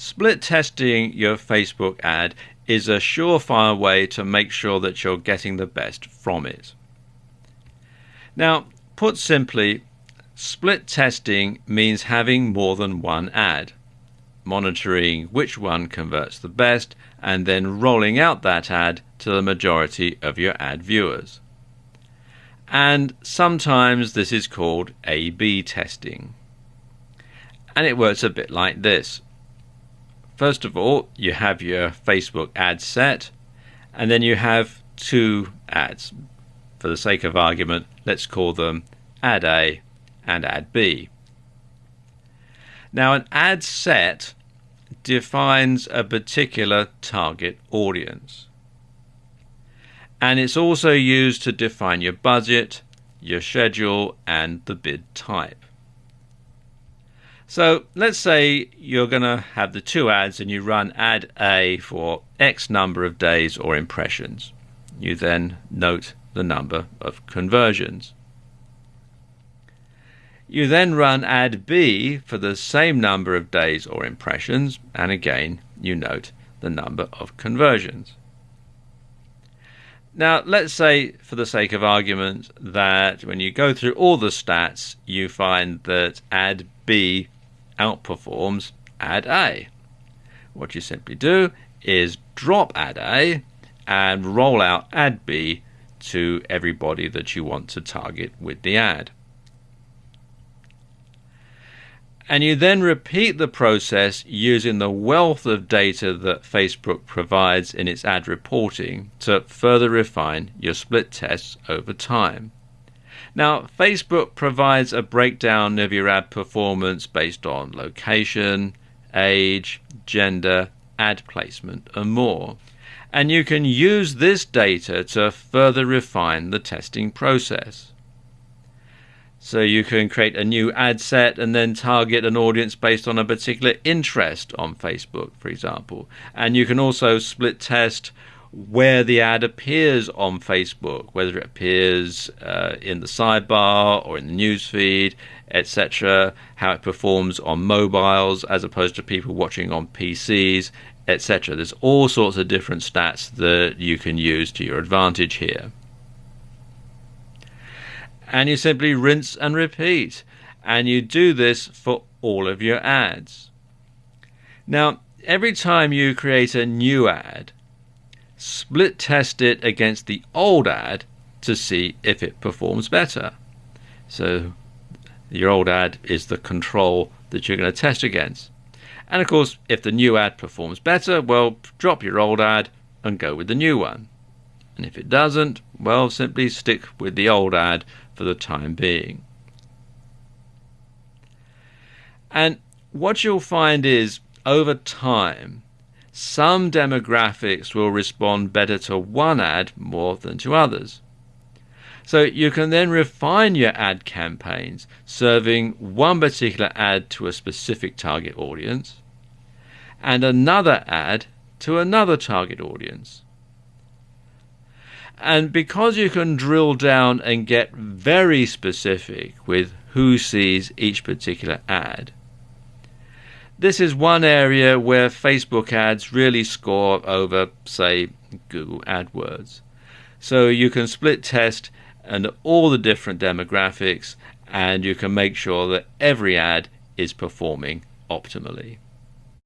Split testing your Facebook ad is a surefire way to make sure that you're getting the best from it. Now, put simply, split testing means having more than one ad, monitoring which one converts the best, and then rolling out that ad to the majority of your ad viewers. And sometimes this is called A B testing. And it works a bit like this. First of all, you have your Facebook ad set, and then you have two ads. For the sake of argument, let's call them ad A and ad B. Now, an ad set defines a particular target audience. And it's also used to define your budget, your schedule, and the bid type. So let's say you're going to have the two ads and you run ad A for X number of days or impressions. You then note the number of conversions. You then run ad B for the same number of days or impressions, and again you note the number of conversions. Now, let's say, for the sake of argument, that when you go through all the stats, you find that ad B outperforms ad A. What you simply do is drop ad A and roll out ad B to everybody that you want to target with the ad. And you then repeat the process using the wealth of data that Facebook provides in its ad reporting to further refine your split tests over time. Now, Facebook provides a breakdown of your ad performance based on location, age, gender, ad placement, and more. And you can use this data to further refine the testing process. So you can create a new ad set and then target an audience based on a particular interest on Facebook, for example. And you can also split test where the ad appears on Facebook, whether it appears uh, in the sidebar or in the newsfeed, etc., how it performs on mobiles as opposed to people watching on PCs, etc. There's all sorts of different stats that you can use to your advantage here. And you simply rinse and repeat. And you do this for all of your ads. Now, every time you create a new ad, split test it against the old ad to see if it performs better. So your old ad is the control that you're going to test against. And of course, if the new ad performs better, well, drop your old ad and go with the new one. And if it doesn't, well, simply stick with the old ad for the time being. And what you'll find is over time, some demographics will respond better to one ad more than to others. So you can then refine your ad campaigns, serving one particular ad to a specific target audience and another ad to another target audience. And because you can drill down and get very specific with who sees each particular ad, this is one area where Facebook ads really score over, say, Google AdWords. So you can split test and all the different demographics, and you can make sure that every ad is performing optimally.